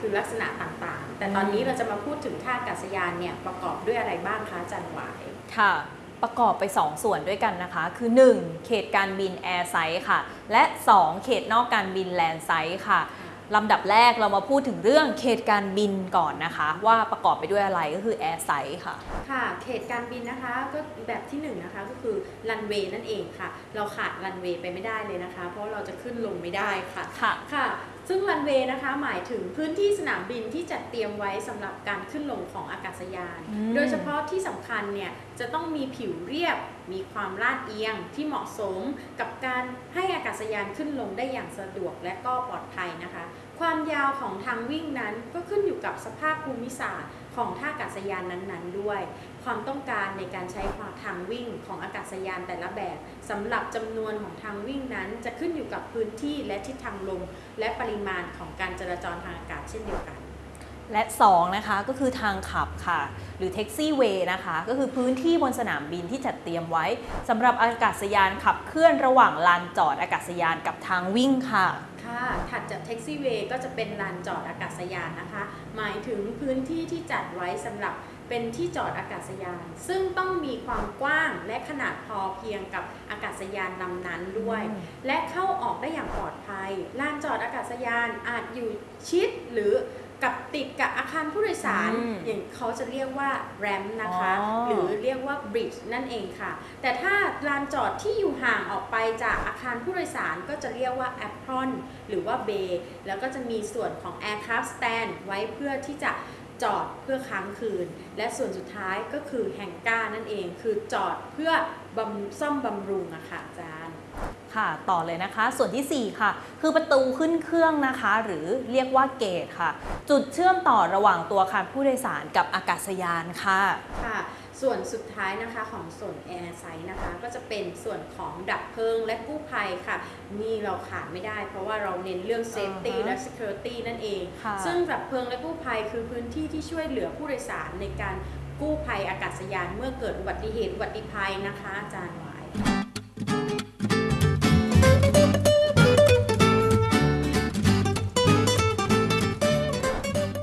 คือลักษณะต่างๆ แต่ตอนนี้เราจะมาพูดถึงท่าอากาศยานเนี่ยประกอบด้วยอะไรบ้างคะอาจารย์หวาย ค่ะ ประกอบไป 2 ส่วนด้วยกันนะคะ คือ 1. เขตการบิน airside ค่ะ และ 2. เขตนอกการบิน landside ค่ะลำดับแรกเรามาพูดถึงเรื่องเขตการบินก่อนนะคะ ว่าประกอบไปด้วยอะไรก็คือ airside ค่ะ ค่ะ เขตการบินนะคะก็แบบที่หนึ่งนะคะก็คือรันเวย์นั่นเองค่ะ เราขาดรันเวย์ไปไม่ได้เลยนะคะ เพราะเราจะขึ้นลงไม่ได้ค่ะค่ะค่ะ ซึ่งรันเวย์นะคะหมายถึงพื้นที่สนามบินที่จัดเตรียมไว้สำหรับการขึ้นลงของอากาศยานอืมโดยเฉพาะที่สำคัญเนี่ยจะต้องมีผิวเรียบ มีความลาดเอียงที่เหมาะสมกับการให้อากาศยานขึ้นลงได้อย่างสะดวกและก็ปลอดภัยนะคะ ความยาวของทางวิ่งนั้นก็ขึ้นอยู่กับสภาพภูมิศาสตร์ของท่าอากาศยานนั้นๆ ด้วย ความต้องการในการใช้ทางวิ่งของอากาศยานแต่ละแบบสำหรับจำนวนของทางวิ่งนั้น จะขึ้นอยู่กับพื้นที่และทิศทางลมและปริมาณของการจราจรทางอากาศเช่นเดียวกัน และ 2 นะคะก็คือทางขับค่ะ หรือแท็กซี่เวย์นะคะ ก็คือพื้นที่บนสนามบินที่จัดเตรียมไว้สำหรับอากาศยานขับเคลื่อนระหว่างลานจอดอากาศยานกับทางวิ่งค่ะค่ะถัดจากแท็กซี่เวย์ก็จะเป็นลานจอดอากาศยานนะคะ หมายถึงพื้นที่ที่จัดไว้สำหรับเป็นที่จอดอากาศยาน ซึ่งต้องมีความกว้างและขนาดพอเพียงกับอากาศยานลำนั้นด้วยอืมและเข้าออกได้อย่างปลอดภัย ลานจอดอากาศยานอาจอยู่ชิดหรือกับ ติดกับอาคารผู้โดยสาร อืมอย่างเขาจะเรียกว่าแรมนะคะ อ๋อ หรือเรียกว่าบริดจ์นั่นเองค่ะ แต่ถ้าลานจอดที่อยู่ห่างออกไปจากอาคารผู้โดยสารก็จะเรียกว่าแอปพรอนหรือว่าเบย์แล้วก็จะมีส่วนของ Aircraft Stand ไว้เพื่อที่จะจอดเพื่อค้างคืน และส่วนสุดท้ายก็คือแฮงก้านั่นเอง คือจอดเพื่อบำซ่อมบำรุงอะค่ะอาจารย์ ค่ะ ต่อเลยนะคะ ส่วนทีสี่ 4 ค่ะ คือประตูขึ้นเครื่องนะคะ หรือเรียกว่าเกตค่ะ จุดเชื่อมต่อระหว่างตัวอาคารผู้โดยสารกับอากาศยานค่ะค่ะ ส่วนสุดท้ายนะคะของส่วน Air s i นะคะ ก็จะเป็นส่วนของดับเพลิงและกู้ภัยค่ะ นี่เราขาดไม่ได้ เพราะว่าเราเน้นเรื่อง Safety อ่าฮะและ Security นั่นเองค่ะซึ่งดับเพลิงและกู้ภัยคือพื้นที่ที่ช่วยเหลือผู้โดยสารในการกู้ภัยอากาศยานเมื่อเกิดอุบัติเหตุอุบัติภัยนะคะอาจารย์หวาย